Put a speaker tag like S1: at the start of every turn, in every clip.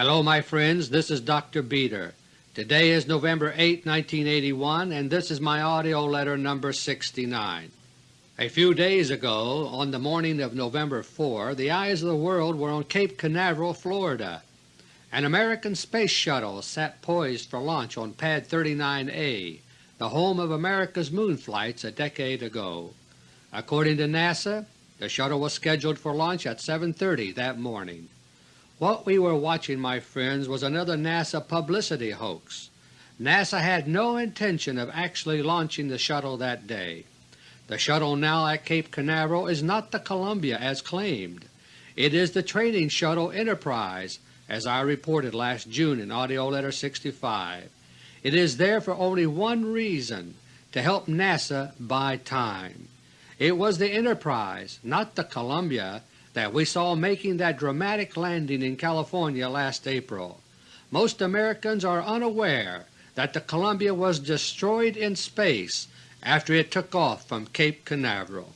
S1: Hello my friends, this is Dr. Beter. Today is November 8, 1981, and this is my AUDIO LETTER No. 69. A few days ago, on the morning of November 4, the eyes of the world were on Cape Canaveral, Florida. An American space shuttle sat poised for launch on Pad 39A, the home of America's moon flights a decade ago. According to NASA, the shuttle was scheduled for launch at 7.30 that morning. What we were watching, my friends, was another NASA publicity hoax. NASA had no intention of actually launching the shuttle that day. The shuttle now at Cape Canaveral is not the Columbia as claimed. It is the training shuttle Enterprise, as I reported last June in AUDIO LETTER No. 65. It is there for only one reason, to help NASA buy time. It was the Enterprise, not the Columbia, that we saw making that dramatic landing in California last April. Most Americans are unaware that the Columbia was destroyed in space after it took off from Cape Canaveral.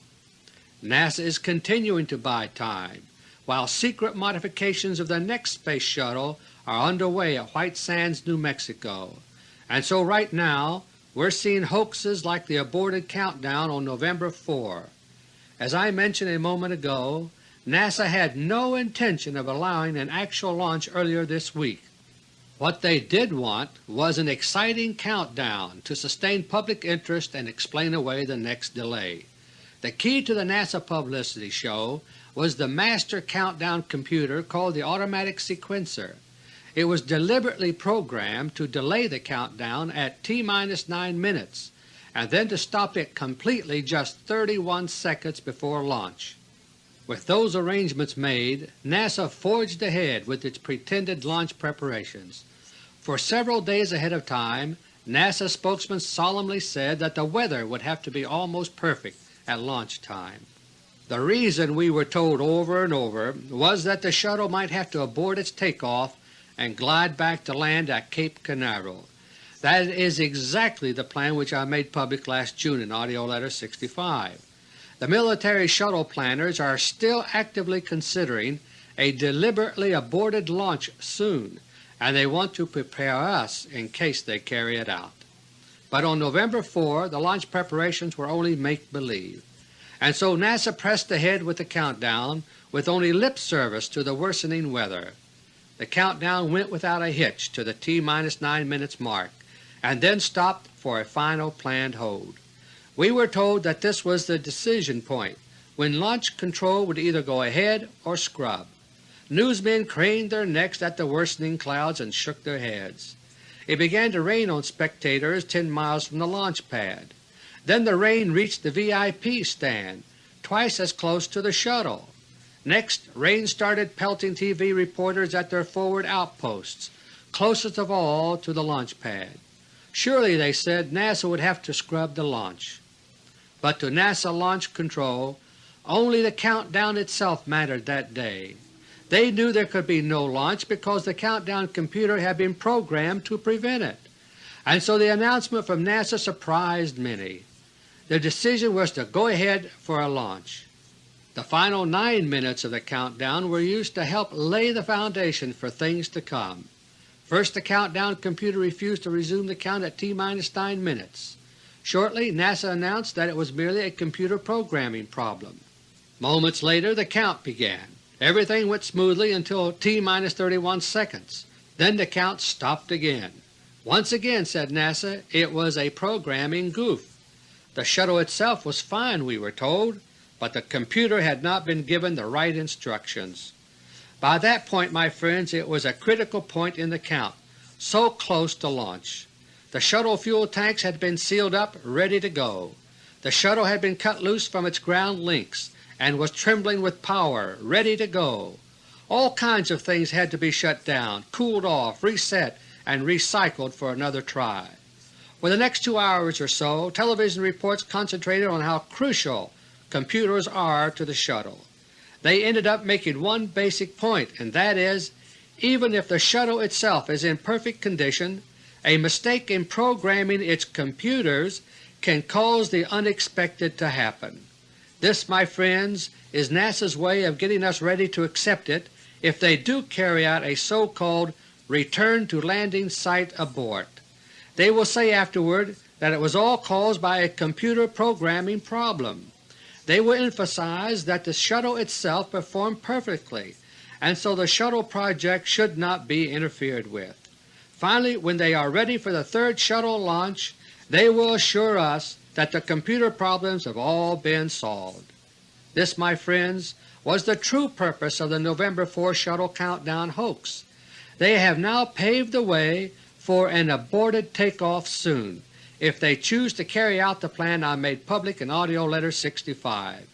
S1: NASA is continuing to buy time, while secret modifications of the next Space Shuttle are underway at White Sands, New Mexico, and so right now we're seeing hoaxes like the aborted countdown on November 4. As I mentioned a moment ago, NASA had no intention of allowing an actual launch earlier this week. What they did want was an exciting countdown to sustain public interest and explain away the next delay. The key to the NASA publicity show was the master countdown computer called the Automatic Sequencer. It was deliberately programmed to delay the countdown at T-9 minutes and then to stop it completely just 31 seconds before launch. With those arrangements made, NASA forged ahead with its pretended launch preparations. For several days ahead of time, NASA spokesman solemnly said that the weather would have to be almost perfect at launch time. The reason we were told over and over was that the shuttle might have to abort its takeoff and glide back to land at Cape Canaveral. That is exactly the plan which I made public last June in AUDIO LETTER No. 65. The military shuttle planners are still actively considering a deliberately aborted launch soon, and they want to prepare us in case they carry it out. But on November 4 the launch preparations were only make-believe, and so NASA pressed ahead with the countdown with only lip service to the worsening weather. The countdown went without a hitch to the T-9 minutes mark, and then stopped for a final planned hold. We were told that this was the decision point when launch control would either go ahead or scrub. Newsmen craned their necks at the worsening clouds and shook their heads. It began to rain on spectators 10 miles from the launch pad. Then the rain reached the VIP stand, twice as close to the shuttle. Next, rain started pelting TV reporters at their forward outposts, closest of all to the launch pad. Surely, they said, NASA would have to scrub the launch but to NASA Launch Control only the countdown itself mattered that day. They knew there could be no launch because the countdown computer had been programmed to prevent it, and so the announcement from NASA surprised many. The decision was to go ahead for a launch. The final 9 minutes of the countdown were used to help lay the foundation for things to come. First the countdown computer refused to resume the count at T-9 minutes. Shortly NASA announced that it was merely a computer programming problem. Moments later the count began. Everything went smoothly until T-31 seconds. Then the count stopped again. Once again, said NASA, it was a programming goof. The shuttle itself was fine, we were told, but the computer had not been given the right instructions. By that point, my friends, it was a critical point in the count, so close to launch. The shuttle fuel tanks had been sealed up ready to go. The shuttle had been cut loose from its ground links and was trembling with power, ready to go. All kinds of things had to be shut down, cooled off, reset, and recycled for another try. For the next two hours or so television reports concentrated on how crucial computers are to the shuttle. They ended up making one basic point, and that is, even if the shuttle itself is in perfect condition, a mistake in programming its computers can cause the unexpected to happen. This, my friends, is NASA's way of getting us ready to accept it if they do carry out a so-called return to landing site abort. They will say afterward that it was all caused by a computer programming problem. They will emphasize that the shuttle itself performed perfectly and so the shuttle project should not be interfered with. Finally, when they are ready for the third shuttle launch, they will assure us that the computer problems have all been solved. This, my friends, was the true purpose of the November 4 shuttle countdown hoax. They have now paved the way for an aborted takeoff soon, if they choose to carry out the plan I made public in AUDIO LETTER No. 65.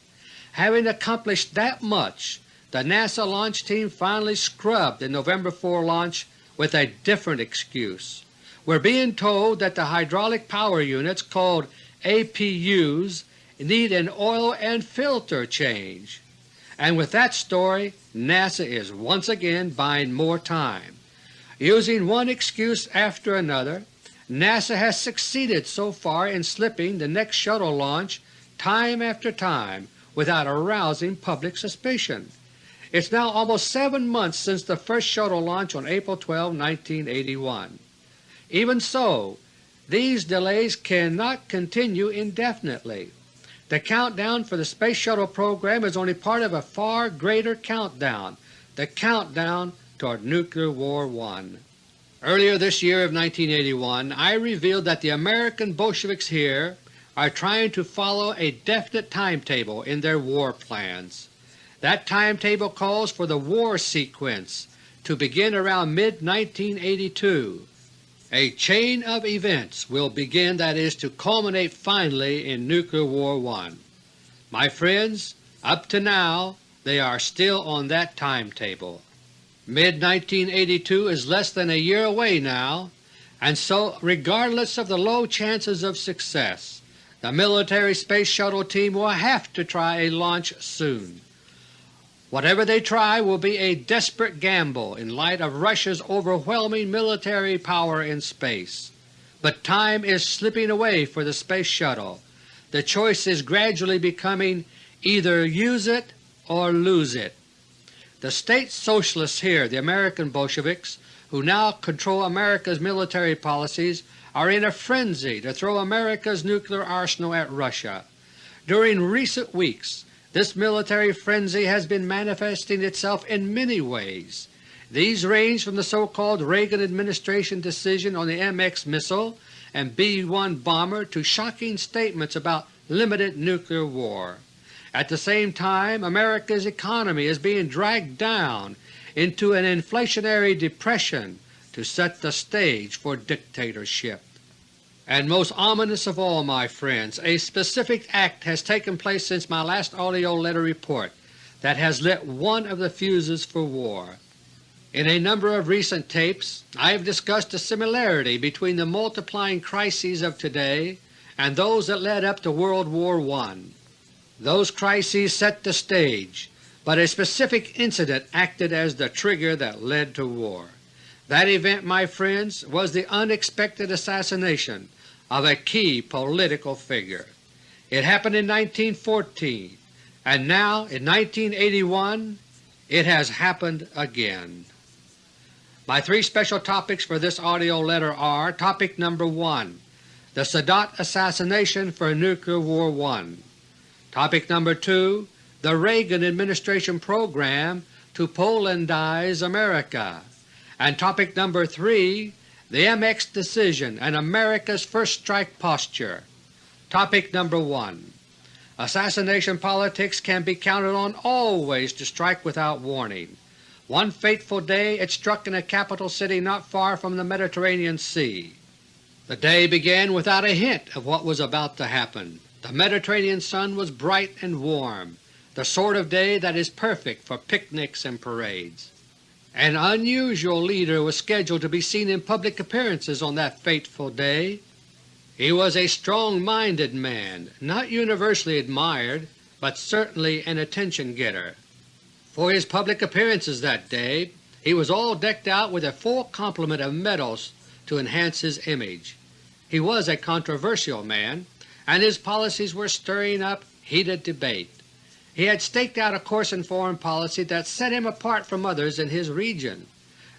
S1: Having accomplished that much, the NASA launch team finally scrubbed the November 4 launch with a different excuse. We're being told that the hydraulic power units called APUs need an oil and filter change. And with that story NASA is once again buying more time. Using one excuse after another, NASA has succeeded so far in slipping the next shuttle launch time after time without arousing public suspicion. It's now almost seven months since the first shuttle launch on April 12, 1981. Even so, these delays cannot continue indefinitely. The countdown for the Space Shuttle program is only part of a far greater countdown, the countdown toward Nuclear War I. Earlier this year of 1981 I revealed that the American Bolsheviks here are trying to follow a definite timetable in their war plans. That timetable calls for the war sequence to begin around mid-1982. A chain of events will begin that is to culminate finally in Nuclear War I. My friends, up to now they are still on that timetable. Mid-1982 is less than a year away now, and so regardless of the low chances of success, the military Space Shuttle team will have to try a launch soon. Whatever they try will be a desperate gamble in light of Russia's overwhelming military power in space. But time is slipping away for the Space Shuttle. The choice is gradually becoming either use it or lose it. The State Socialists here, the American Bolsheviks, who now control America's military policies, are in a frenzy to throw America's nuclear arsenal at Russia. During recent weeks this military frenzy has been manifesting itself in many ways. These range from the so-called Reagan administration decision on the MX missile and B-1 bomber to shocking statements about limited nuclear war. At the same time, America's economy is being dragged down into an inflationary depression to set the stage for dictatorship. And most ominous of all, my friends, a specific act has taken place since my last AUDIO letter report that has lit one of the fuses for war. In a number of recent tapes I have discussed the similarity between the multiplying crises of today and those that led up to World War I. Those crises set the stage, but a specific incident acted as the trigger that led to war. That event, my friends, was the unexpected assassination of a key political figure. It happened in 1914, and now in 1981 it has happened again. My three special topics for this AUDIO letter are Topic number 1, The Sadat Assassination for Nuclear War I. Topic number 2, The Reagan Administration Program to Polandize America. And topic number 3, the MX decision and America's first strike posture. Topic number 1 Assassination politics can be counted on always to strike without warning. One fateful day it struck in a capital city not far from the Mediterranean Sea. The day began without a hint of what was about to happen. The Mediterranean sun was bright and warm, the sort of day that is perfect for picnics and parades. An unusual leader was scheduled to be seen in public appearances on that fateful day. He was a strong-minded man, not universally admired, but certainly an attention-getter. For his public appearances that day he was all decked out with a full complement of medals to enhance his image. He was a controversial man, and his policies were stirring up heated debate. He had staked out a course in foreign policy that set him apart from others in his region.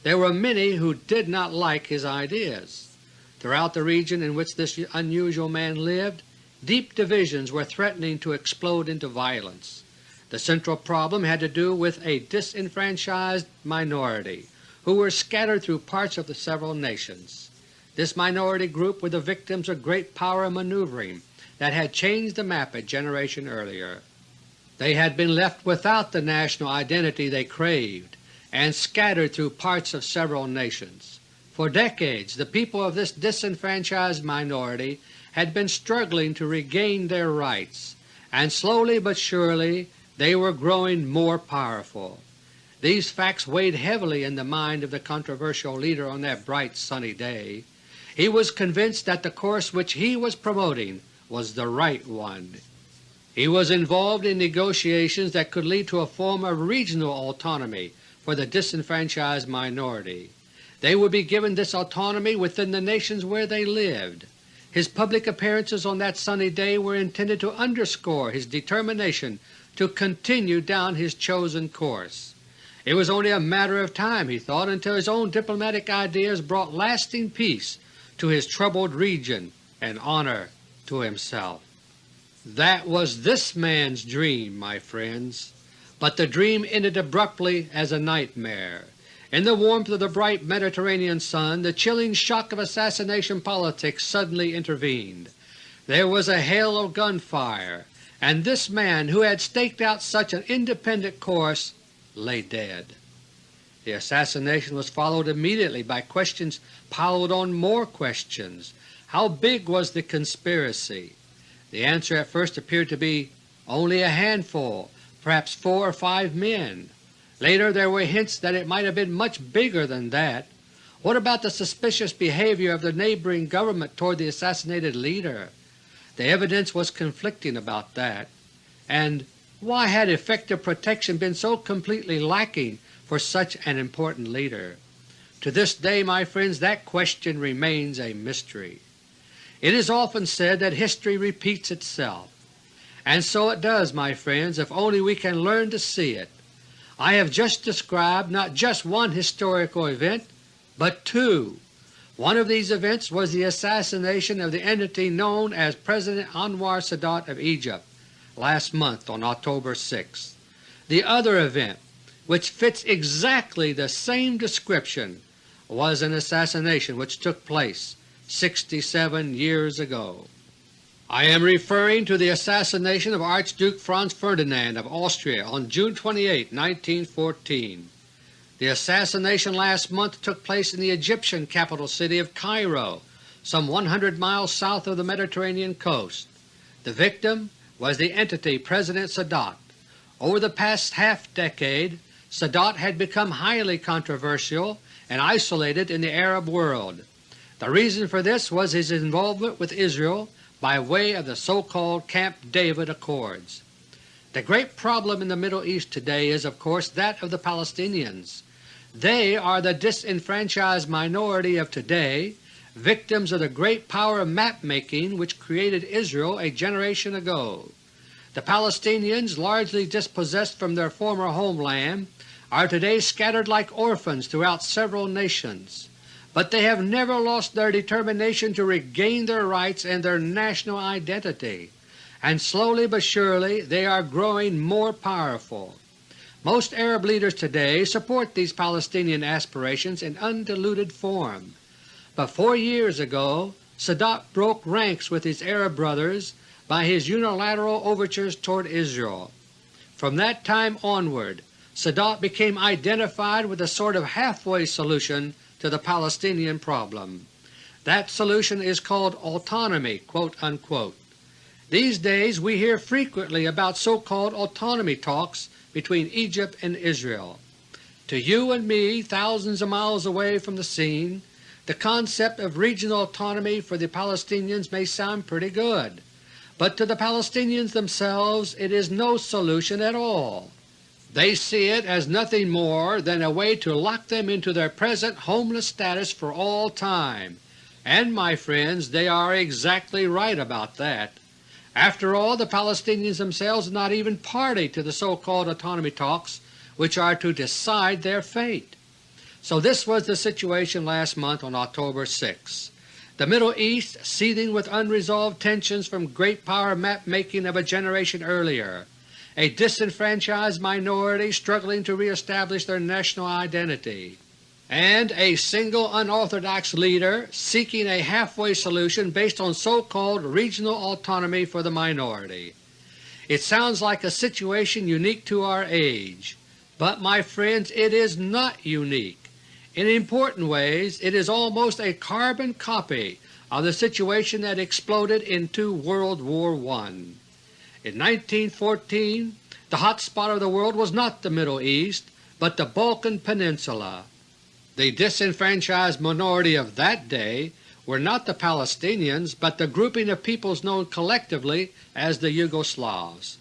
S1: There were many who did not like his ideas. Throughout the region in which this unusual man lived, deep divisions were threatening to explode into violence. The central problem had to do with a disenfranchised minority who were scattered through parts of the several nations. This minority group were the victims of great power maneuvering that had changed the map a generation earlier. They had been left without the national identity they craved and scattered through parts of several nations. For decades the people of this disenfranchised minority had been struggling to regain their rights, and slowly but surely they were growing more powerful. These facts weighed heavily in the mind of the controversial leader on that bright sunny day. He was convinced that the course which he was promoting was the right one. He was involved in negotiations that could lead to a form of regional autonomy for the disenfranchised minority. They would be given this autonomy within the nations where they lived. His public appearances on that sunny day were intended to underscore his determination to continue down his chosen course. It was only a matter of time, he thought, until his own diplomatic ideas brought lasting peace to his troubled region and honor to himself. That was this man's dream, my friends, but the dream ended abruptly as a nightmare. In the warmth of the bright Mediterranean sun the chilling shock of assassination politics suddenly intervened. There was a hail of gunfire, and this man who had staked out such an independent course lay dead. The assassination was followed immediately by questions piled on more questions. How big was the conspiracy? The answer at first appeared to be only a handful, perhaps four or five men. Later there were hints that it might have been much bigger than that. What about the suspicious behavior of the neighboring government toward the assassinated leader? The evidence was conflicting about that. And why had effective protection been so completely lacking for such an important leader? To this day, my friends, that question remains a mystery. It is often said that history repeats itself, and so it does, my friends, if only we can learn to see it. I have just described not just one historical event, but two. One of these events was the assassination of the entity known as President Anwar Sadat of Egypt last month on October 6. The other event, which fits exactly the same description, was an assassination which took place 67 years ago. I am referring to the assassination of Archduke Franz Ferdinand of Austria on June 28, 1914. The assassination last month took place in the Egyptian capital city of Cairo, some 100 miles south of the Mediterranean coast. The victim was the entity President Sadat. Over the past half-decade, Sadat had become highly controversial and isolated in the Arab world. The reason for this was his involvement with Israel by way of the so-called Camp David Accords. The great problem in the Middle East today is of course that of the Palestinians. They are the disenfranchised minority of today, victims of the great power of map-making which created Israel a generation ago. The Palestinians, largely dispossessed from their former homeland, are today scattered like orphans throughout several nations, but they have never lost their determination to regain their rights and their national identity, and slowly but surely they are growing more powerful. Most Arab leaders today support these Palestinian aspirations in undiluted form. But four years ago Sadat broke ranks with his Arab brothers by his unilateral overtures toward Israel. From that time onward Sadat became identified with a sort of halfway solution to the Palestinian problem. That solution is called autonomy." These days we hear frequently about so-called autonomy talks between Egypt and Israel. To you and me, thousands of miles away from the scene, the concept of regional autonomy for the Palestinians may sound pretty good, but to the Palestinians themselves it is no solution at all. They see it as nothing more than a way to lock them into their present homeless status for all time, and my friends, they are exactly right about that. After all, the Palestinians themselves are not even party to the so-called autonomy talks which are to decide their fate. So this was the situation last month on October 6. The Middle East seething with unresolved tensions from great power map-making of a generation earlier, a disenfranchised minority struggling to reestablish their national identity, and a single unorthodox leader seeking a halfway solution based on so-called regional autonomy for the minority. It sounds like a situation unique to our age, but my friends it is not unique. In important ways it is almost a carbon copy of the situation that exploded into World War I. In 1914 the hot spot of the world was not the Middle East, but the Balkan Peninsula. The disenfranchised minority of that day were not the Palestinians, but the grouping of peoples known collectively as the Yugoslavs.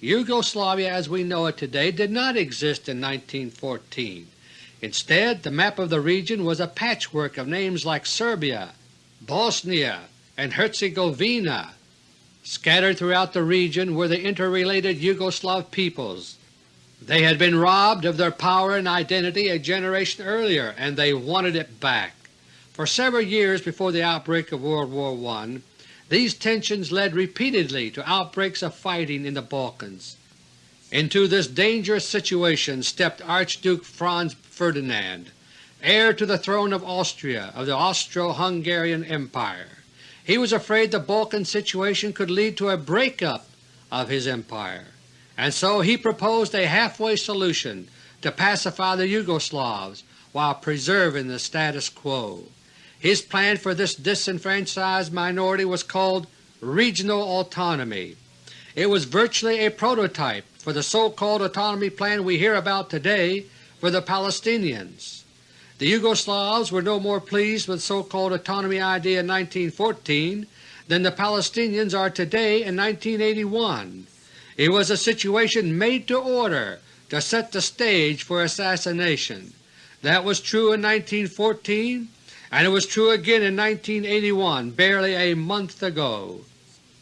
S1: Yugoslavia as we know it today did not exist in 1914. Instead, the map of the region was a patchwork of names like Serbia, Bosnia, and Herzegovina. Scattered throughout the region were the interrelated Yugoslav peoples. They had been robbed of their power and identity a generation earlier, and they wanted it back. For several years before the outbreak of World War I, these tensions led repeatedly to outbreaks of fighting in the Balkans. Into this dangerous situation stepped Archduke Franz Ferdinand, heir to the throne of Austria of the Austro-Hungarian Empire. He was afraid the Balkan situation could lead to a breakup of his empire, and so he proposed a halfway solution to pacify the Yugoslavs while preserving the status quo. His plan for this disenfranchised minority was called regional autonomy. It was virtually a prototype for the so-called autonomy plan we hear about today for the Palestinians. The Yugoslavs were no more pleased with so-called autonomy idea in 1914 than the Palestinians are today in 1981. It was a situation made to order to set the stage for assassination. That was true in 1914 and it was true again in 1981, barely a month ago.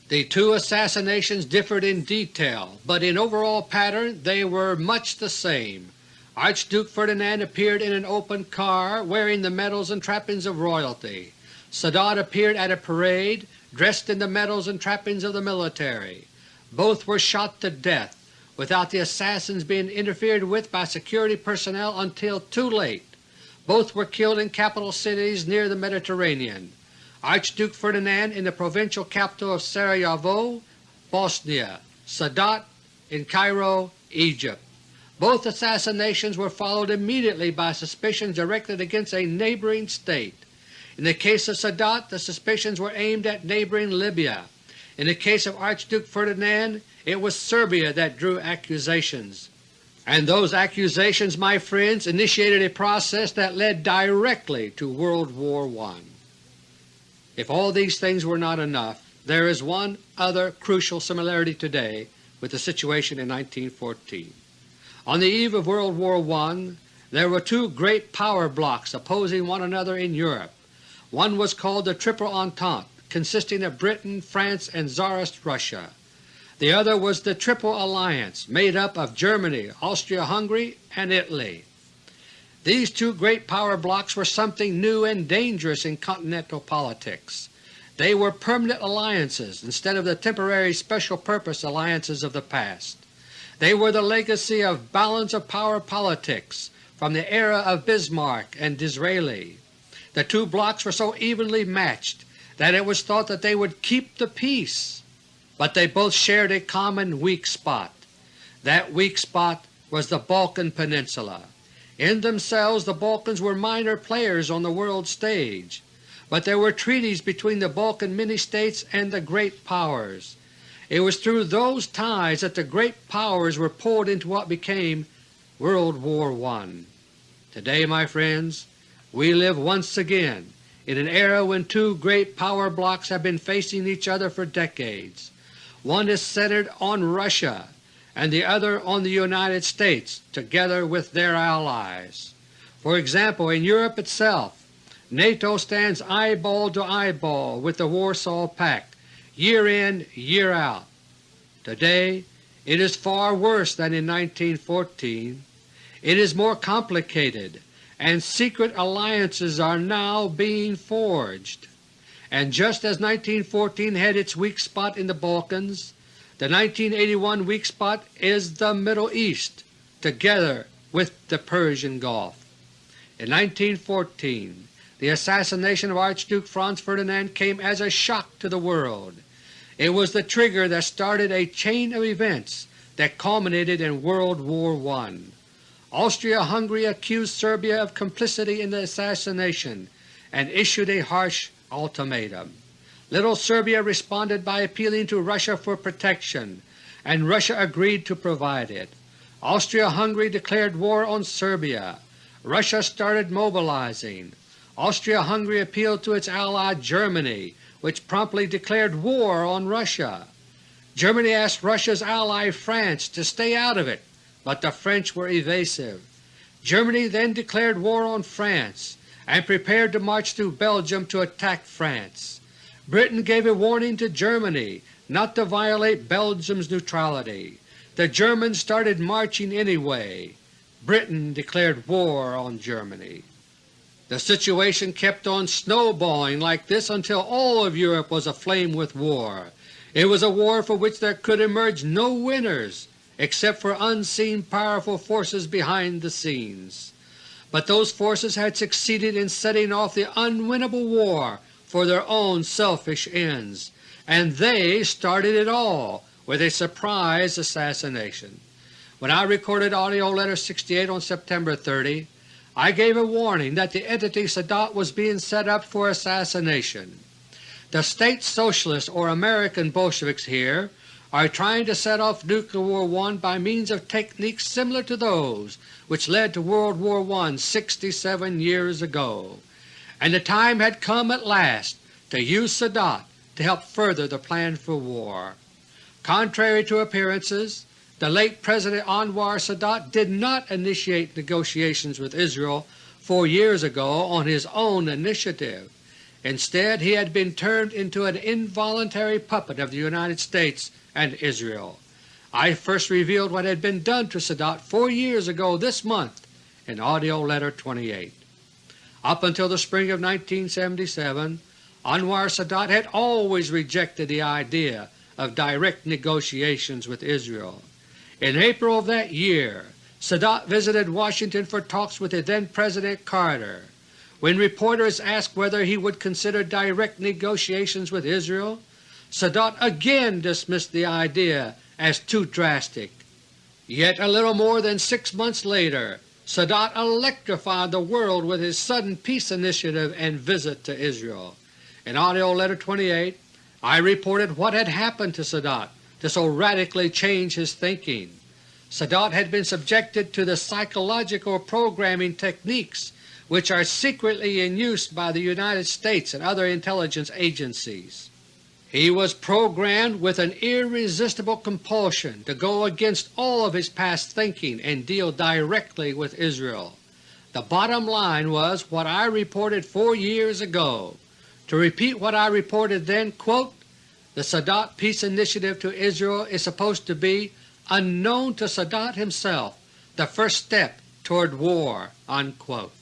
S1: The two assassinations differed in detail, but in overall pattern they were much the same. Archduke Ferdinand appeared in an open car wearing the medals and trappings of royalty. Sadat appeared at a parade dressed in the medals and trappings of the military. Both were shot to death without the assassins being interfered with by security personnel until too late. Both were killed in capital cities near the Mediterranean. Archduke Ferdinand in the provincial capital of Sarajevo, Bosnia, Sadat in Cairo, Egypt. Both assassinations were followed immediately by suspicions directed against a neighboring state. In the case of Sadat the suspicions were aimed at neighboring Libya. In the case of Archduke Ferdinand it was Serbia that drew accusations. And those accusations, my friends, initiated a process that led directly to World War I. If all these things were not enough, there is one other crucial similarity today with the situation in 1914. On the eve of World War I there were two great power blocks opposing one another in Europe. One was called the Triple Entente, consisting of Britain, France, and Tsarist Russia. The other was the Triple Alliance, made up of Germany, Austria-Hungary, and Italy. These two great power blocks were something new and dangerous in continental politics. They were permanent alliances instead of the temporary special-purpose alliances of the past. They were the legacy of balance of power politics from the era of Bismarck and Disraeli. The two blocks were so evenly matched that it was thought that they would keep the peace, but they both shared a common weak spot. That weak spot was the Balkan Peninsula. In themselves the Balkans were minor players on the world stage, but there were treaties between the Balkan mini-states and the great powers. It was through those ties that the great powers were pulled into what became World War I. Today, my friends, we live once again in an era when two great power blocks have been facing each other for decades. One is centered on Russia and the other on the United States together with their allies. For example, in Europe itself, NATO stands eyeball to eyeball with the Warsaw Pact year in, year out. Today it is far worse than in 1914. It is more complicated, and secret alliances are now being forged. And just as 1914 had its weak spot in the Balkans, the 1981 weak spot is the Middle East, together with the Persian Gulf. In 1914 the assassination of Archduke Franz Ferdinand came as a shock to the world. It was the trigger that started a chain of events that culminated in World War I. Austria-Hungary accused Serbia of complicity in the assassination and issued a harsh ultimatum. Little Serbia responded by appealing to Russia for protection, and Russia agreed to provide it. Austria-Hungary declared war on Serbia. Russia started mobilizing. Austria-Hungary appealed to its ally Germany, which promptly declared war on Russia. Germany asked Russia's ally France to stay out of it, but the French were evasive. Germany then declared war on France and prepared to march through Belgium to attack France. Britain gave a warning to Germany not to violate Belgium's neutrality. The Germans started marching anyway. Britain declared war on Germany. The situation kept on snowballing like this until all of Europe was aflame with war. It was a war for which there could emerge no winners except for unseen powerful forces behind the scenes. But those forces had succeeded in setting off the unwinnable war for their own selfish ends, and they started it all with a surprise assassination. When I recorded AUDIO LETTER No. 68 on September 30, I gave a warning that the entity Sadat was being set up for assassination. The State Socialists or American Bolsheviks here are trying to set off Nuclear War I by means of techniques similar to those which led to World War I 67 years ago, and the time had come at last to use Sadat to help further the plan for war. Contrary to appearances, the late President Anwar Sadat did not initiate negotiations with Israel four years ago on his own initiative. Instead he had been turned into an involuntary puppet of the United States and Israel. I first revealed what had been done to Sadat four years ago this month in AUDIO LETTER No. 28. Up until the spring of 1977 Anwar Sadat had always rejected the idea of direct negotiations with Israel. In April of that year, Sadat visited Washington for talks with the then President Carter. When reporters asked whether he would consider direct negotiations with Israel, Sadat again dismissed the idea as too drastic. Yet a little more than six months later, Sadat electrified the world with his sudden peace initiative and visit to Israel. In AUDIO LETTER No. 28 I reported what had happened to Sadat to so radically change his thinking. Sadat had been subjected to the psychological programming techniques which are secretly in use by the United States and other intelligence agencies. He was programmed with an irresistible compulsion to go against all of his past thinking and deal directly with Israel. The bottom line was what I reported four years ago. To repeat what I reported then, quote, the Sadat Peace Initiative to Israel is supposed to be, unknown to Sadat himself, the first step toward war." Unquote.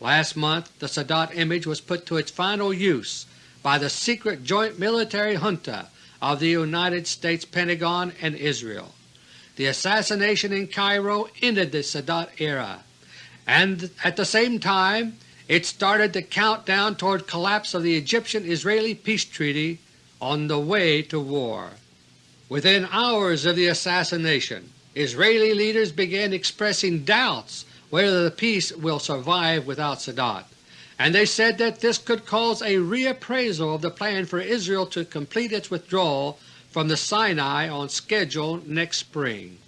S1: Last month the Sadat image was put to its final use by the secret joint military junta of the United States Pentagon and Israel. The assassination in Cairo ended the Sadat era, and at the same time it started the countdown toward collapse of the Egyptian-Israeli peace treaty on the way to war. Within hours of the assassination, Israeli leaders began expressing doubts whether the peace will survive without Sadat, and they said that this could cause a reappraisal of the plan for Israel to complete its withdrawal from the Sinai on schedule next spring.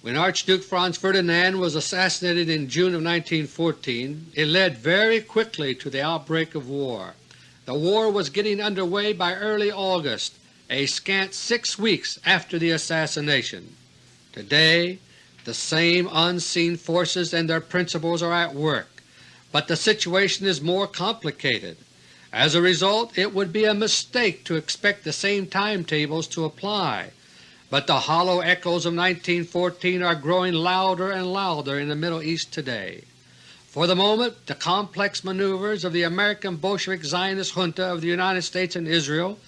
S1: When Archduke Franz Ferdinand was assassinated in June of 1914, it led very quickly to the outbreak of war. The war was getting underway by early August, a scant six weeks after the assassination. Today the same unseen forces and their principles are at work, but the situation is more complicated. As a result, it would be a mistake to expect the same timetables to apply, but the hollow echoes of 1914 are growing louder and louder in the Middle East today. For the moment the complex maneuvers of the American Bolshevik Zionist junta of the United States and Israel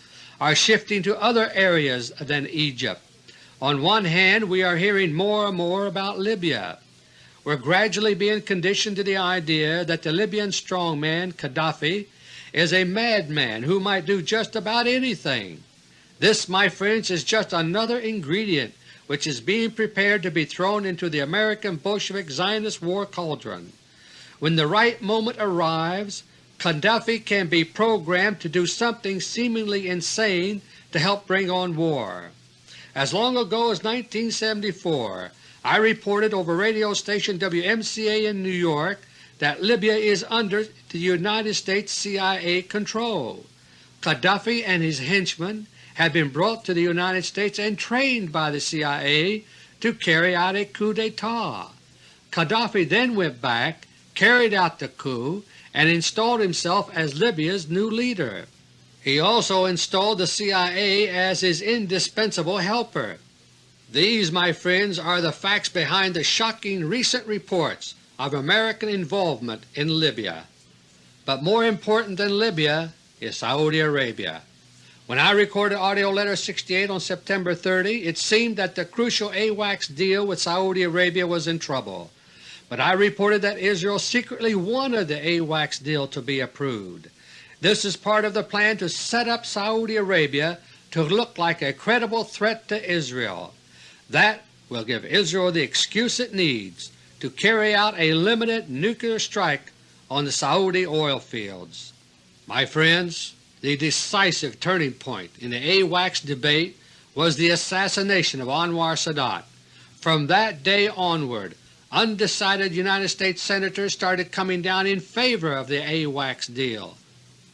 S1: are shifting to other areas than Egypt. On one hand we are hearing more and more about Libya. We are gradually being conditioned to the idea that the Libyan strongman Gaddafi is a madman who might do just about anything. This, my friends, is just another ingredient which is being prepared to be thrown into the American Bolshevik Zionist war cauldron. When the right moment arrives, Khadafi can be programmed to do something seemingly insane to help bring on war. As long ago as 1974 I reported over radio station WMCA in New York that Libya is under the United States CIA control. Khadafi and his henchmen had been brought to the United States and trained by the CIA to carry out a coup d'etat. Khadafi then went back carried out the coup, and installed himself as Libya's new leader. He also installed the CIA as his indispensable helper. These, my friends, are the facts behind the shocking recent reports of American involvement in Libya. But more important than Libya is Saudi Arabia. When I recorded AUDIO LETTER No. 68 on September 30, it seemed that the crucial AWACS deal with Saudi Arabia was in trouble but I reported that Israel secretly wanted the AWACS deal to be approved. This is part of the plan to set up Saudi Arabia to look like a credible threat to Israel. That will give Israel the excuse it needs to carry out a limited nuclear strike on the Saudi oil fields. My friends, the decisive turning point in the AWACS debate was the assassination of Anwar Sadat. From that day onward undecided United States Senators started coming down in favor of the AWACS deal.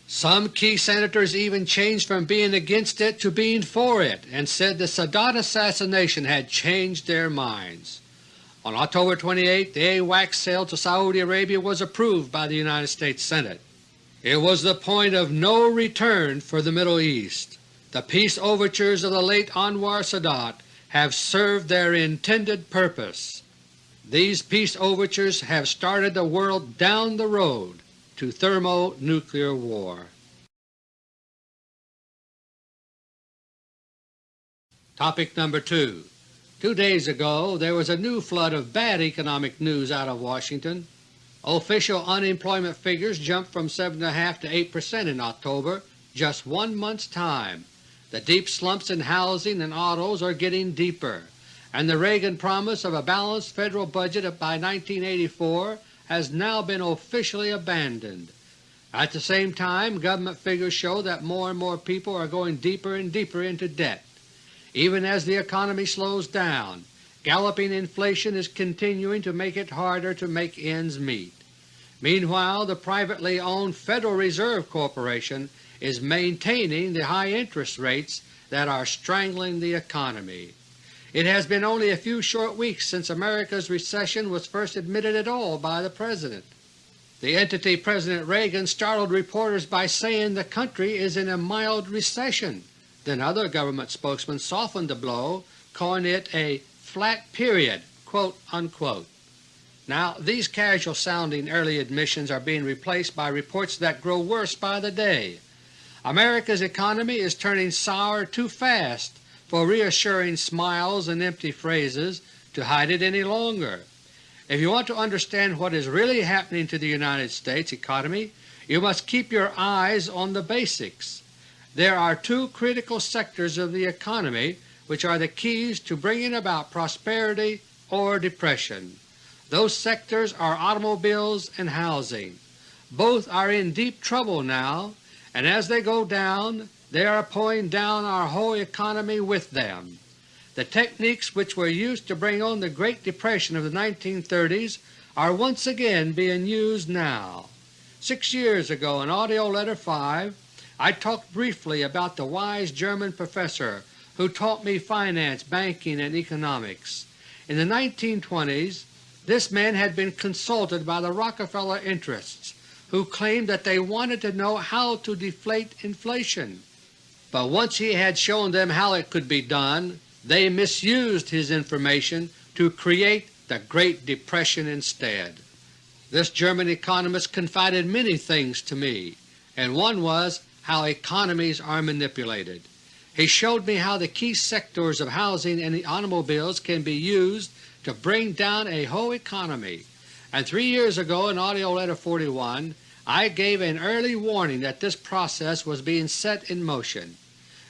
S1: Some key Senators even changed from being against it to being for it and said the Sadat assassination had changed their minds. On October 28 the AWACS sale to Saudi Arabia was approved by the United States Senate. It was the point of no return for the Middle East. The peace overtures of the late Anwar Sadat have served their intended purpose. These peace overtures have started the world down the road to thermonuclear war. Topic number 2 Two days ago there was a new flood of bad economic news out of Washington. Official unemployment figures jumped from 7.5 to 8 percent in October, just one month's time. The deep slumps in housing and autos are getting deeper and the Reagan promise of a balanced Federal budget by 1984 has now been officially abandoned. At the same time, government figures show that more and more people are going deeper and deeper into debt. Even as the economy slows down, galloping inflation is continuing to make it harder to make ends meet. Meanwhile, the privately owned Federal Reserve Corporation is maintaining the high interest rates that are strangling the economy. It has been only a few short weeks since America's recession was first admitted at all by the President. The entity President Reagan startled reporters by saying the country is in a mild recession. Then other government spokesmen softened the blow, calling it a flat period. Now these casual-sounding early admissions are being replaced by reports that grow worse by the day. America's economy is turning sour too fast for reassuring smiles and empty phrases to hide it any longer. If you want to understand what is really happening to the United States economy, you must keep your eyes on the basics. There are two critical sectors of the economy which are the keys to bringing about prosperity or depression. Those sectors are automobiles and housing. Both are in deep trouble now, and as they go down they are pulling down our whole economy with them. The techniques which were used to bring on the Great Depression of the 1930s are once again being used now. Six years ago in AUDIO LETTER No. 5 I talked briefly about the wise German professor who taught me finance, banking, and economics. In the 1920s this man had been consulted by the Rockefeller interests who claimed that they wanted to know how to deflate inflation. But once he had shown them how it could be done, they misused his information to create the Great Depression instead. This German economist confided many things to me, and one was how economies are manipulated. He showed me how the key sectors of housing and the automobiles can be used to bring down a whole economy, and three years ago in AUDIO LETTER No. 41 I gave an early warning that this process was being set in motion.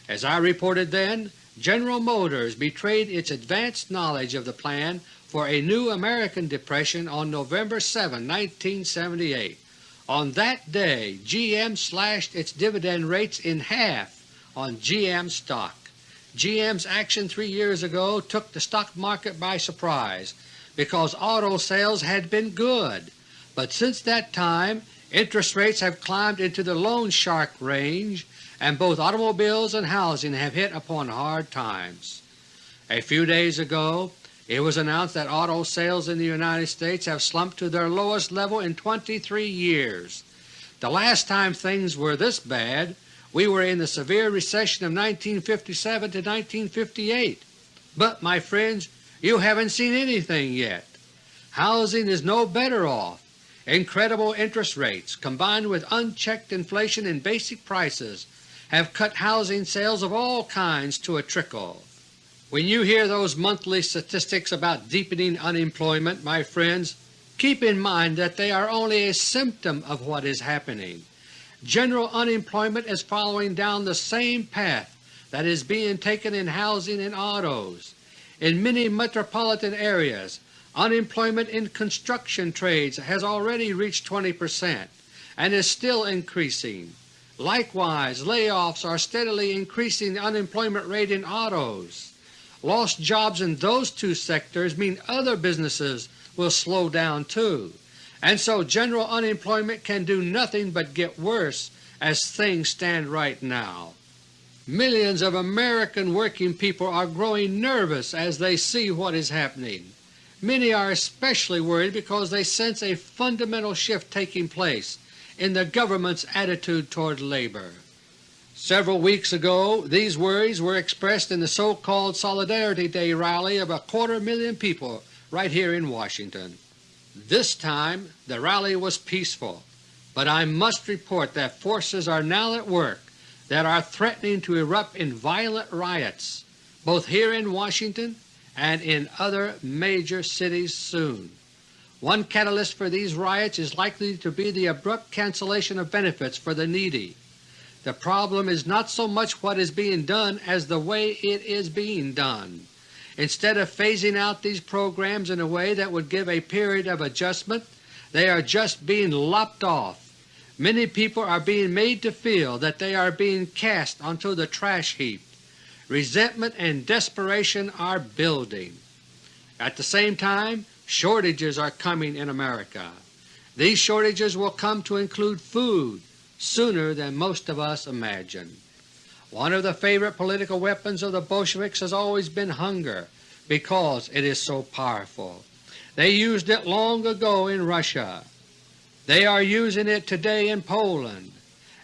S1: As I reported then, General Motors betrayed its advanced knowledge of the plan for a new American Depression on November 7, 1978. On that day GM slashed its dividend rates in half on GM stock. GM's action three years ago took the stock market by surprise because auto sales had been good, but since that time Interest rates have climbed into the loan shark range and both automobiles and housing have hit upon hard times. A few days ago it was announced that auto sales in the United States have slumped to their lowest level in 23 years. The last time things were this bad we were in the severe recession of 1957 to 1958. But, my friends, you haven't seen anything yet. Housing is no better off. Incredible interest rates combined with unchecked inflation in basic prices have cut housing sales of all kinds to a trickle. When you hear those monthly statistics about deepening unemployment, my friends, keep in mind that they are only a symptom of what is happening. General unemployment is following down the same path that is being taken in housing and autos. In many metropolitan areas Unemployment in construction trades has already reached 20 percent and is still increasing. Likewise, layoffs are steadily increasing the unemployment rate in autos. Lost jobs in those two sectors mean other businesses will slow down too, and so general unemployment can do nothing but get worse as things stand right now. Millions of American working people are growing nervous as they see what is happening. Many are especially worried because they sense a fundamental shift taking place in the government's attitude toward labor. Several weeks ago these worries were expressed in the so-called Solidarity Day rally of a quarter million people right here in Washington. This time the rally was peaceful, but I must report that forces are now at work that are threatening to erupt in violent riots, both here in Washington and in other major cities soon. One catalyst for these riots is likely to be the abrupt cancellation of benefits for the needy. The problem is not so much what is being done as the way it is being done. Instead of phasing out these programs in a way that would give a period of adjustment, they are just being lopped off. Many people are being made to feel that they are being cast onto the trash heap. Resentment and desperation are building. At the same time, shortages are coming in America. These shortages will come to include food sooner than most of us imagine. One of the favorite political weapons of the Bolsheviks has always been hunger because it is so powerful. They used it long ago in Russia. They are using it today in Poland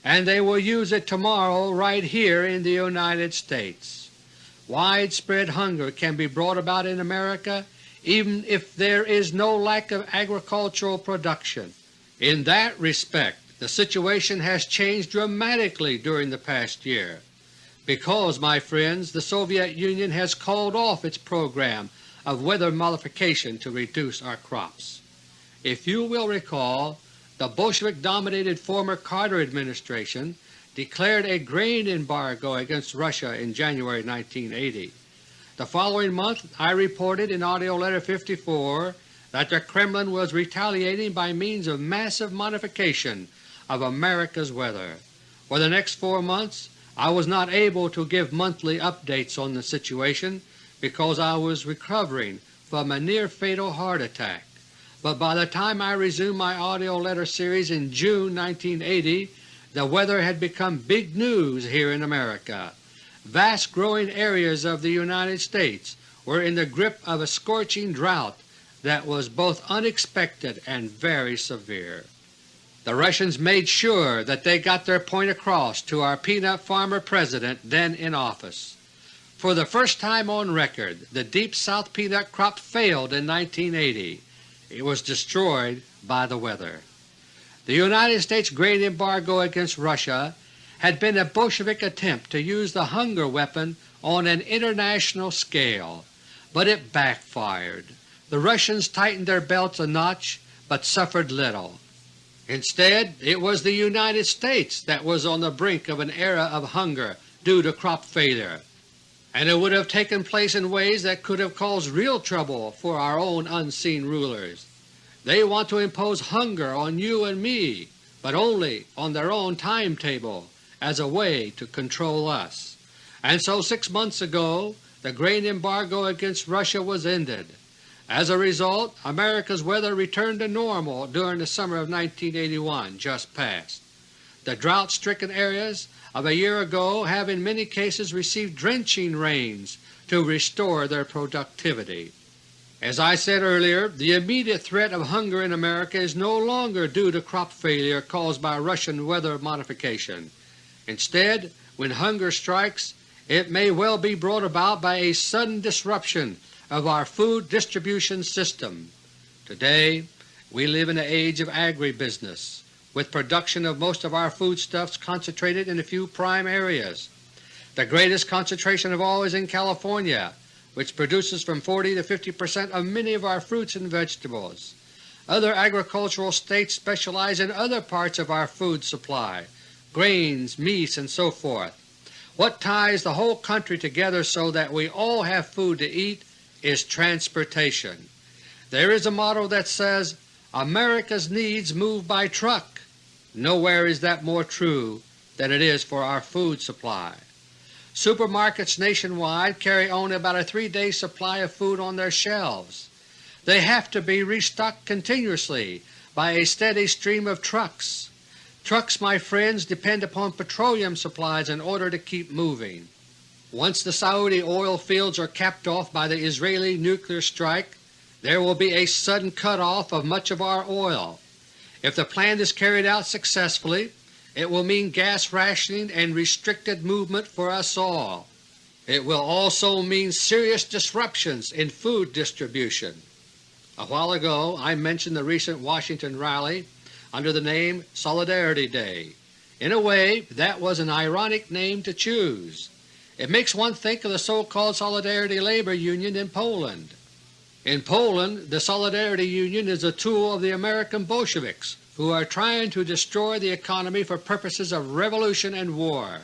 S1: and they will use it tomorrow right here in the United States. Widespread hunger can be brought about in America even if there is no lack of agricultural production. In that respect the situation has changed dramatically during the past year, because, my friends, the Soviet Union has called off its program of weather modification to reduce our crops. If you will recall, the Bolshevik-dominated former Carter administration declared a grain embargo against Russia in January 1980. The following month I reported in AUDIO LETTER No. 54 that the Kremlin was retaliating by means of massive modification of America's weather. For the next four months I was not able to give monthly updates on the situation because I was recovering from a near-fatal heart attack but by the time I resumed my AUDIO letter series in June 1980 the weather had become big news here in America. Vast growing areas of the United States were in the grip of a scorching drought that was both unexpected and very severe. the Russians made sure that they got their point across to our peanut farmer President then in office. For the first time on record, the Deep South peanut crop failed in 1980. It was destroyed by the weather. The United States grain embargo against Russia had been a Bolshevik attempt to use the hunger weapon on an international scale, but it backfired. The Russians tightened their belts a notch but suffered little. Instead, it was the United States that was on the brink of an era of hunger due to crop failure, and it would have taken place in ways that could have caused real trouble for our own unseen rulers. They want to impose hunger on you and me, but only on their own timetable as a way to control us. And so six months ago the grain embargo against Russia was ended. As a result, America's weather returned to normal during the summer of 1981 just past. The drought-stricken areas of a year ago have in many cases received drenching rains to restore their productivity. As I said earlier, the immediate threat of hunger in America is no longer due to crop failure caused by Russian weather modification. Instead, when hunger strikes, it may well be brought about by a sudden disruption of our food distribution system. Today we live in an age of agribusiness, with production of most of our foodstuffs concentrated in a few prime areas. The greatest concentration of all is in California, which produces from 40 to 50 percent of many of our fruits and vegetables. Other agricultural states specialize in other parts of our food supply, grains, meats, and so forth. What ties the whole country together so that we all have food to eat is transportation. There is a motto that says, America's needs move by truck. Nowhere is that more true than it is for our food supply. Supermarkets nationwide carry only about a three-day supply of food on their shelves. They have to be restocked continuously by a steady stream of trucks. Trucks, my friends, depend upon petroleum supplies in order to keep moving. Once the Saudi oil fields are capped off by the Israeli nuclear strike, there will be a sudden cut-off of much of our oil. If the plan is carried out successfully, it will mean gas rationing and restricted movement for us all. It will also mean serious disruptions in food distribution. A while ago I mentioned the recent Washington rally under the name Solidarity Day. In a way that was an ironic name to choose. It makes one think of the so-called Solidarity Labor Union in Poland. In Poland the Solidarity Union is a tool of the American Bolsheviks who are trying to destroy the economy for purposes of revolution and war.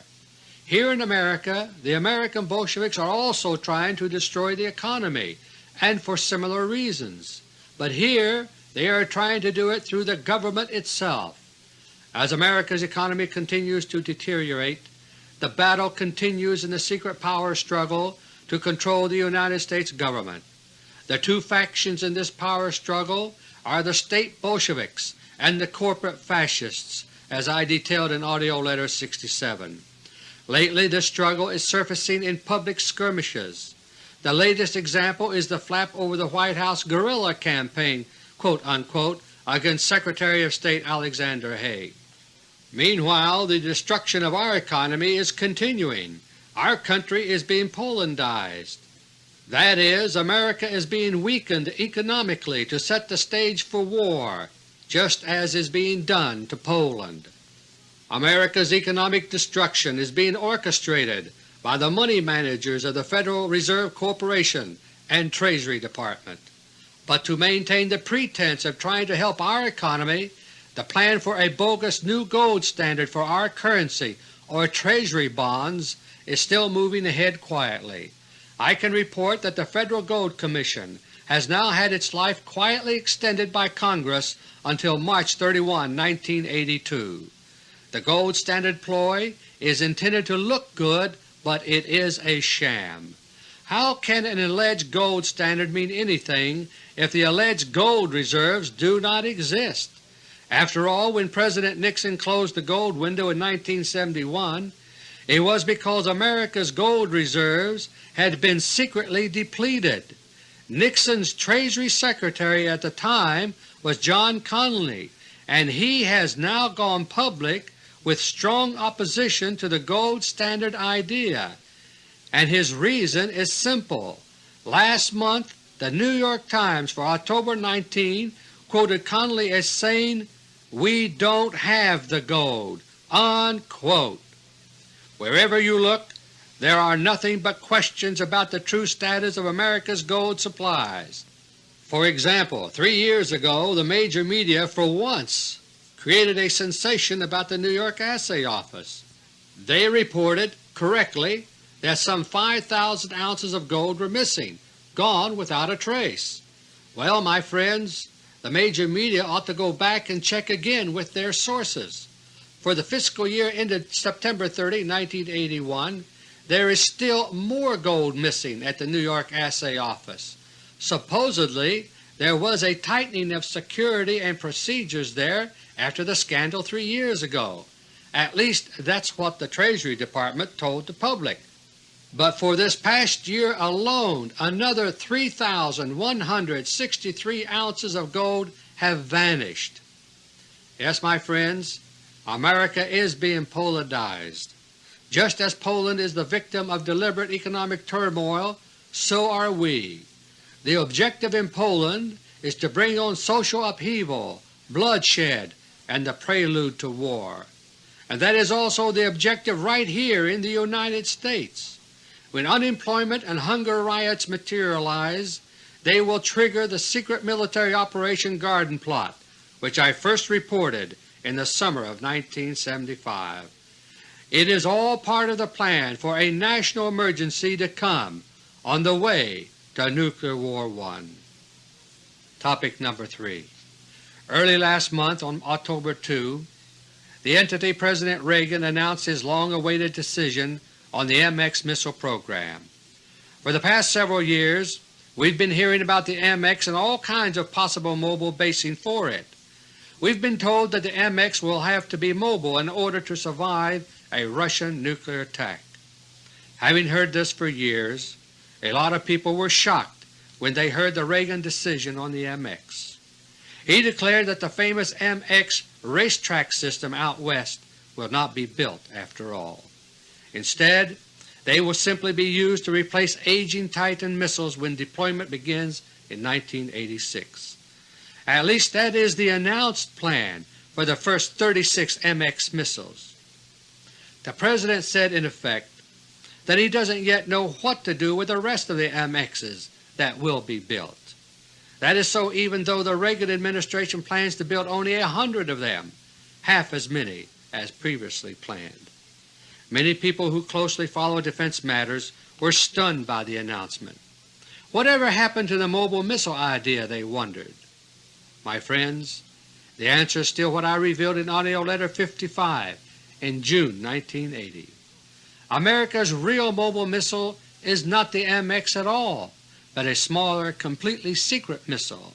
S1: Here in America the American Bolsheviks are also trying to destroy the economy, and for similar reasons, but here they are trying to do it through the government itself. As America's economy continues to deteriorate, the battle continues in the secret power struggle to control the United States Government. The two factions in this power struggle are the State Bolsheviks and the corporate Fascists, as I detailed in AUDIO LETTER No. 67. Lately this struggle is surfacing in public skirmishes. The latest example is the flap over the White House guerrilla campaign quote, unquote, against Secretary of State Alexander Haig. Meanwhile the destruction of our economy is continuing. Our country is being Polandized. That is, America is being weakened economically to set the stage for war, just as is being done to Poland. America's economic destruction is being orchestrated by the money managers of the Federal Reserve Corporation and Treasury Department but to maintain the pretense of trying to help our economy, the plan for a bogus new gold standard for our currency or Treasury bonds is still moving ahead quietly. I can report that the Federal Gold Commission has now had its life quietly extended by Congress until March 31, 1982. The gold standard ploy is intended to look good, but it is a sham. How can an alleged gold standard mean anything if the alleged gold reserves do not exist? After all, when President Nixon closed the gold window in 1971, it was because America's gold reserves had been secretly depleted. Nixon's Treasury Secretary at the time was John Connally, and he has now gone public with strong opposition to the gold standard idea, and his reason is simple. Last month the New York Times for October 19 quoted Connally as saying, we don't have the gold." Unquote. Wherever you look there are nothing but questions about the true status of America's gold supplies. For example, three years ago the major media for once created a sensation about the New York Assay Office. They reported, correctly, that some 5,000 ounces of gold were missing, gone without a trace. Well, my friends, the major media ought to go back and check again with their sources. For the fiscal year ended September 30, 1981, there is still more gold missing at the New York Assay Office. Supposedly there was a tightening of security and procedures there after the scandal three years ago. At least that's what the Treasury Department told the public. But for this past year alone another 3,163 ounces of gold have vanished. Yes, my friends, America is being Polandized. Just as Poland is the victim of deliberate economic turmoil, so are we. The objective in Poland is to bring on social upheaval, bloodshed, and the prelude to war. And that is also the objective right here in the United States. When unemployment and hunger riots materialize, they will trigger the secret military Operation Garden Plot, which I first reported in the summer of 1975. It is all part of the plan for a national emergency to come on the way to Nuclear War 1. Topic number 3 Early last month on October 2, the entity President Reagan announced his long-awaited decision on the MX missile program. For the past several years we've been hearing about the MX and all kinds of possible mobile basing for it. We've been told that the MX will have to be mobile in order to survive a Russian nuclear attack. Having heard this for years, a lot of people were shocked when they heard the Reagan decision on the MX. He declared that the famous MX racetrack system out west will not be built after all. Instead, they will simply be used to replace aging Titan missiles when deployment begins in 1986. At least that is the announced plan for the first 36 MX missiles. The President said in effect that he doesn't yet know what to do with the rest of the MXs that will be built. That is so even though the Reagan administration plans to build only a hundred of them, half as many as previously planned. Many people who closely follow defense matters were stunned by the announcement. Whatever happened to the mobile missile idea, they wondered. My friends, the answer is still what I revealed in AUDIO LETTER No. 55 in June 1980. America's real mobile missile is not the MX at all, but a smaller, completely secret missile.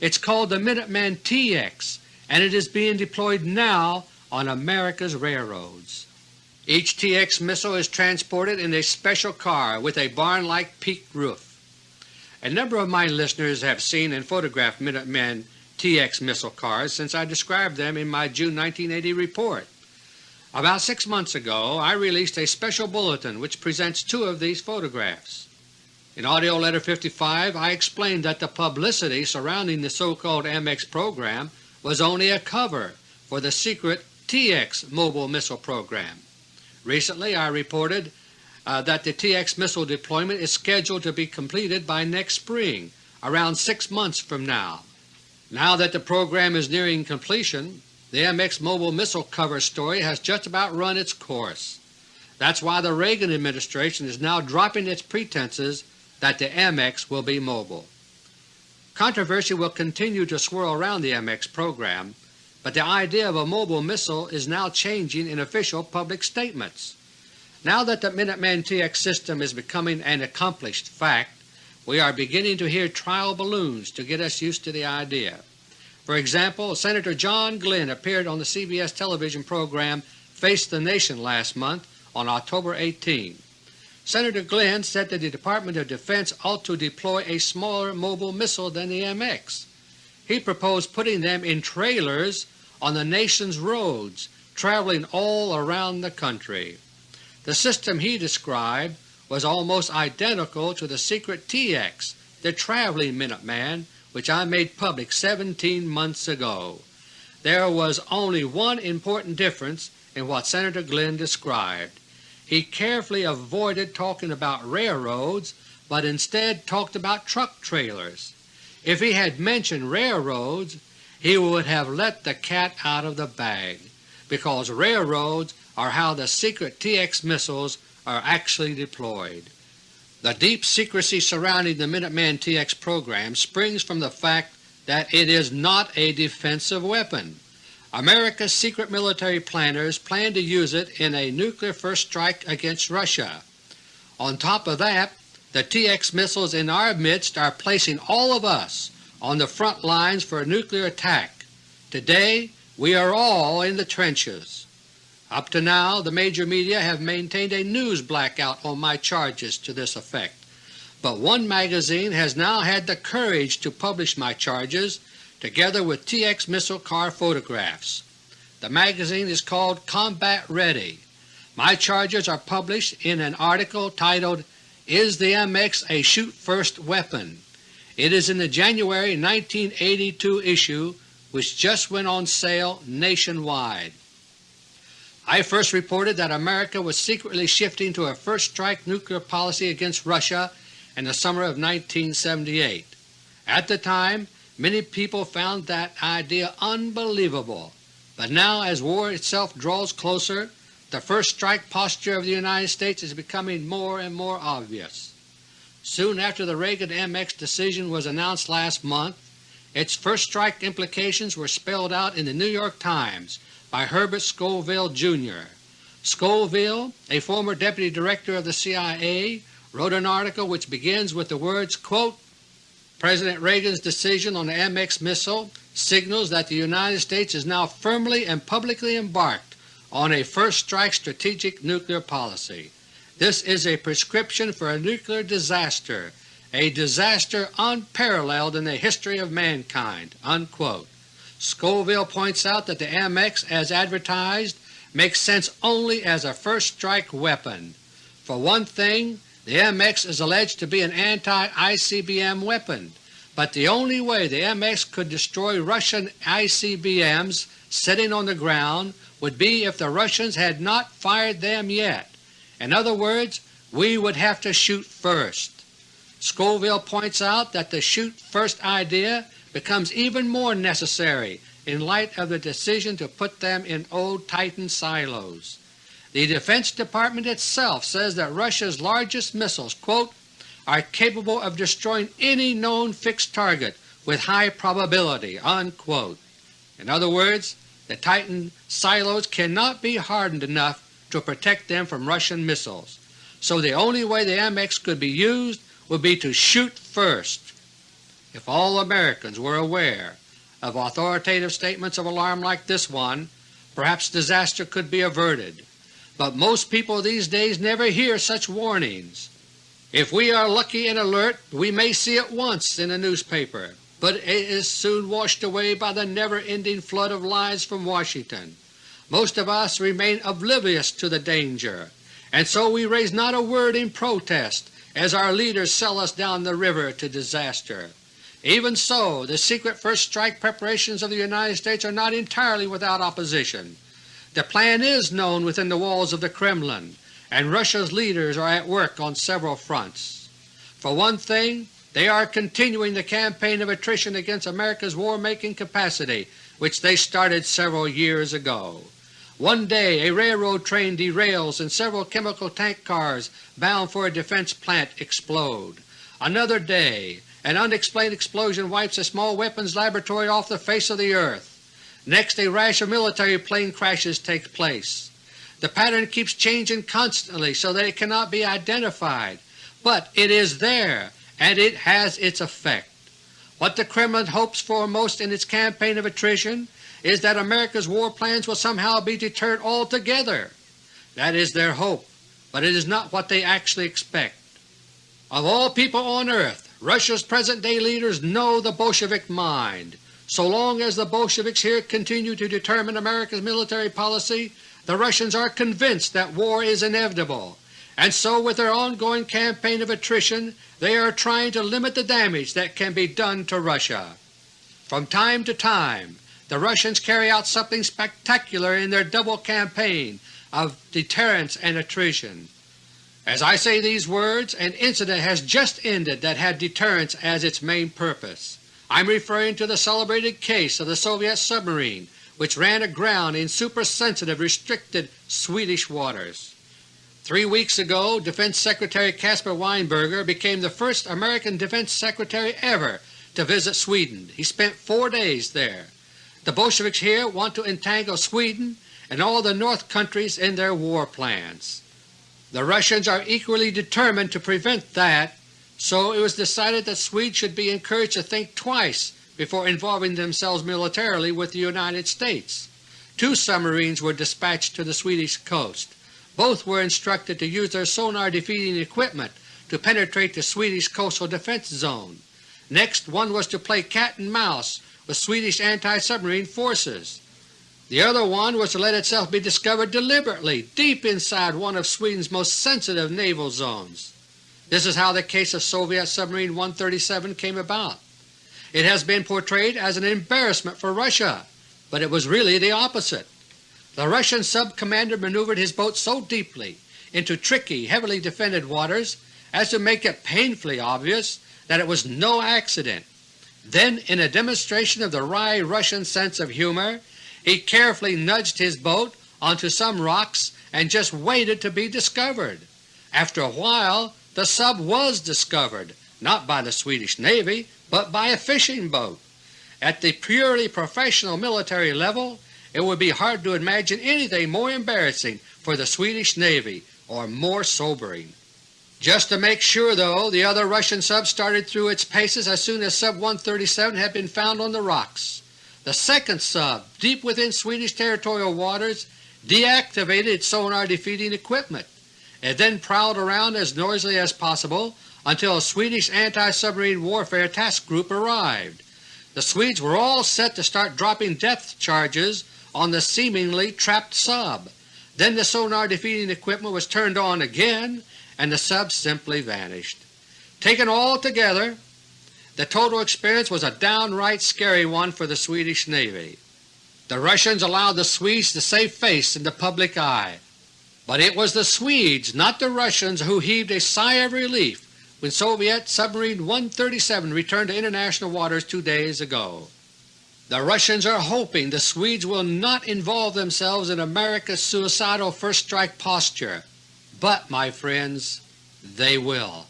S1: It's called the Minuteman TX and it is being deployed now on America's railroads. Each TX missile is transported in a special car with a barn-like peaked roof. A number of my listeners have seen and photographed Minuteman TX missile cars since I described them in my June 1980 report. About six months ago I released a special bulletin which presents two of these photographs. In AUDIO LETTER No. 55 I explained that the publicity surrounding the so-called MX program was only a cover for the secret TX mobile missile program. Recently I reported uh, that the TX missile deployment is scheduled to be completed by next spring, around six months from now. Now that the program is nearing completion, the MX mobile missile cover story has just about run its course. That's why the Reagan administration is now dropping its pretenses that the MX will be mobile. Controversy will continue to swirl around the MX program, but the idea of a mobile missile is now changing in official public statements. Now that the Minuteman TX system is becoming an accomplished fact, we are beginning to hear trial balloons to get us used to the idea. For example, Senator John Glenn appeared on the CBS television program Face the Nation last month on October 18. Senator Glenn said that the Department of Defense ought to deploy a smaller mobile missile than the MX. He proposed putting them in trailers on the nation's roads, traveling all around the country. The system he described was almost identical to the secret TX, the traveling Minuteman, which I made public 17 months ago. There was only one important difference in what Senator Glenn described. He carefully avoided talking about railroads, but instead talked about truck trailers. If he had mentioned railroads, he would have let the cat out of the bag, because railroads are how the secret TX missiles are actually deployed. The deep secrecy surrounding the Minuteman TX program springs from the fact that it is not a defensive weapon. America's secret military planners plan to use it in a nuclear first strike against Russia. On top of that, the TX missiles in our midst are placing all of us on the front lines for a nuclear attack. Today we are all in the trenches. Up to now the major media have maintained a news blackout on my charges to this effect, but one magazine has now had the courage to publish my charges together with TX missile car photographs. The magazine is called Combat Ready. My charges are published in an article titled Is the MX a Shoot First Weapon? It is in the January 1982 issue which just went on sale nationwide. I first reported that America was secretly shifting to a first strike nuclear policy against Russia in the summer of 1978. At the time Many people found that idea unbelievable, but now as war itself draws closer, the first strike posture of the United States is becoming more and more obvious. Soon after the Reagan MX decision was announced last month, its first strike implications were spelled out in the New York Times by Herbert Scoville, Jr. Scoville, a former Deputy Director of the CIA, wrote an article which begins with the words, quote, President Reagan's decision on the MX missile signals that the United States is now firmly and publicly embarked on a first strike strategic nuclear policy. This is a prescription for a nuclear disaster, a disaster unparalleled in the history of mankind." Unquote. Scoville points out that the MX as advertised makes sense only as a first strike weapon. For one thing, the MX is alleged to be an anti-ICBM weapon, but the only way the MX could destroy Russian ICBMs sitting on the ground would be if the Russians had not fired them yet. In other words, we would have to shoot first. Scoville points out that the shoot first idea becomes even more necessary in light of the decision to put them in old Titan silos. The Defense Department itself says that Russia's largest missiles quote, are capable of destroying any known fixed target with high probability." Unquote. In other words, the Titan silos cannot be hardened enough to protect them from Russian missiles, so the only way the MX could be used would be to shoot first. If all Americans were aware of authoritative statements of alarm like this one, perhaps disaster could be averted but most people these days never hear such warnings. If we are lucky and alert, we may see it once in a newspaper, but it is soon washed away by the never-ending flood of lies from Washington. Most of us remain oblivious to the danger, and so we raise not a word in protest as our leaders sell us down the river to disaster. Even so, the secret first strike preparations of the United States are not entirely without opposition. The plan is known within the walls of the Kremlin, and Russia's leaders are at work on several fronts. For one thing, they are continuing the campaign of attrition against America's war-making capacity which they started several years ago. One day a railroad train derails and several chemical tank cars bound for a defense plant explode. Another day an unexplained explosion wipes a small weapons laboratory off the face of the earth. Next a rash of military plane crashes takes place. The pattern keeps changing constantly so that it cannot be identified, but it is there and it has its effect. What the Kremlin hopes for most in its campaign of attrition is that America's war plans will somehow be deterred altogether. That is their hope, but it is not what they actually expect. Of all people on earth, Russia's present-day leaders know the Bolshevik mind, So long as the Bolsheviks here continue to determine America's military policy, the Russians are convinced that war is inevitable, and so with their ongoing campaign of attrition they are trying to limit the damage that can be done to Russia. From time to time the Russians carry out something spectacular in their double campaign of deterrence and attrition. As I say these words, an incident has just ended that had deterrence as its main purpose. I am referring to the celebrated case of the Soviet submarine which ran aground in supersensitive restricted Swedish waters. Three weeks ago Defense Secretary Caspar Weinberger became the first American Defense Secretary ever to visit Sweden. He spent four days there. The Bolsheviks here want to entangle Sweden and all the North countries in their war plans. The Russians are equally determined to prevent that so it was decided that Swedes should be encouraged to think twice before involving themselves militarily with the United States. Two submarines were dispatched to the Swedish coast. Both were instructed to use their sonar defeating equipment to penetrate the Swedish coastal defense zone. Next one was to play cat and mouse with Swedish anti-submarine forces. The other one was to let itself be discovered deliberately deep inside one of Sweden's most sensitive naval zones. This is how the case of Soviet Submarine 137 came about. It has been portrayed as an embarrassment for Russia, but it was really the opposite. The Russian sub-commander maneuvered his boat so deeply into tricky, heavily defended waters as to make it painfully obvious that it was no accident. Then, in a demonstration of the wry Russian sense of humor, he carefully nudged his boat onto some rocks and just waited to be discovered. After a while the sub was discovered, not by the Swedish Navy, but by a fishing boat. At the purely professional military level it would be hard to imagine anything more embarrassing for the Swedish Navy or more sobering. Just to make sure, though, the other Russian sub started through its paces as soon as Sub 137 had been found on the rocks. The second sub, deep within Swedish territorial waters, deactivated its sonar defeating equipment. It then prowled around as noisily as possible until a Swedish anti-submarine warfare task group arrived. The Swedes were all set to start dropping depth charges on the seemingly trapped sub. Then the sonar defeating equipment was turned on again and the sub simply vanished. Taken all together, the total experience was a downright scary one for the Swedish Navy. The Russians allowed the Swedes to save face in the public eye. But it was the Swedes, not the Russians, who heaved a sigh of relief when Soviet Submarine 137 returned to international waters two days ago. The Russians are hoping the Swedes will not involve themselves in America's suicidal first strike posture, but, my friends, they will.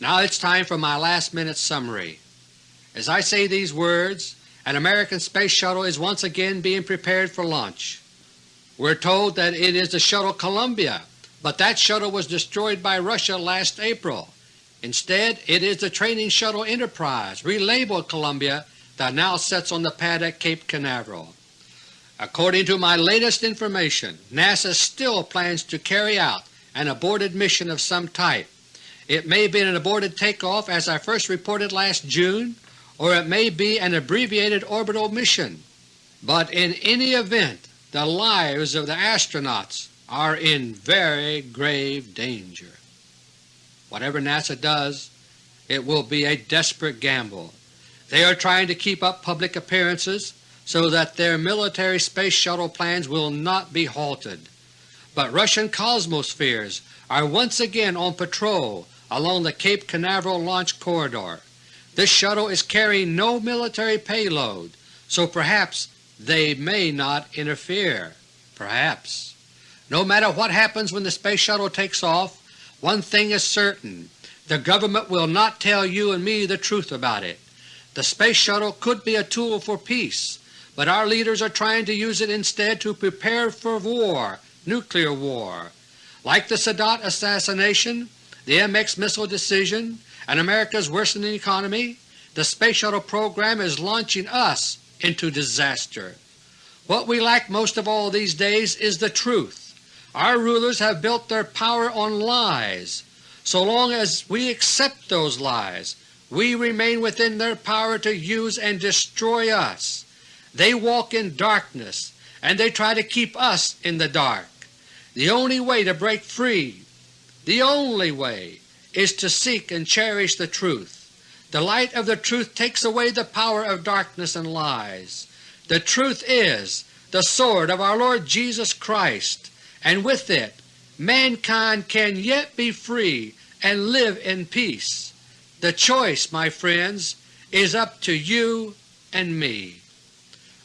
S1: Now it's time for my last minute summary. As I say these words, an American space shuttle is once again being prepared for launch. We're told that it is the shuttle Columbia, but that shuttle was destroyed by Russia last April. Instead, it is the training shuttle Enterprise, relabeled Columbia, that now sets on the pad at Cape Canaveral. According to my latest information, NASA still plans to carry out an aborted mission of some type. It may be an aborted takeoff as I first reported last June, or it may be an abbreviated orbital mission. But in any event, the lives of the astronauts are in very grave danger. Whatever NASA does, it will be a desperate gamble. They are trying to keep up public appearances so that their military space shuttle plans will not be halted. But Russian Cosmospheres are once again on patrol along the Cape Canaveral launch corridor. This shuttle is carrying no military payload, so perhaps they may not interfere. Perhaps. No matter what happens when the Space Shuttle takes off, one thing is certain. The government will not tell you and me the truth about it. The Space Shuttle could be a tool for peace, but our leaders are trying to use it instead to prepare for war, nuclear war. Like the Sadat assassination, the MX missile decision, and America's worsening economy, the Space Shuttle program is launching us into disaster. What we lack most of all these days is the truth. Our rulers have built their power on lies. So long as we accept those lies, we remain within their power to use and destroy us. They walk in darkness and they try to keep us in the dark. The only way to break free, the only way, is to seek and cherish the truth. The light of the truth takes away the power of darkness and lies. The truth is the sword of our Lord Jesus Christ, and with it mankind can yet be free and live in peace. The choice, my friends, is up to you and me.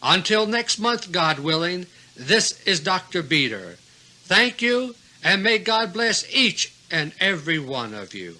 S1: Until next month, God willing, this is Dr. Beter. Thank you, and may God bless each and every one of you.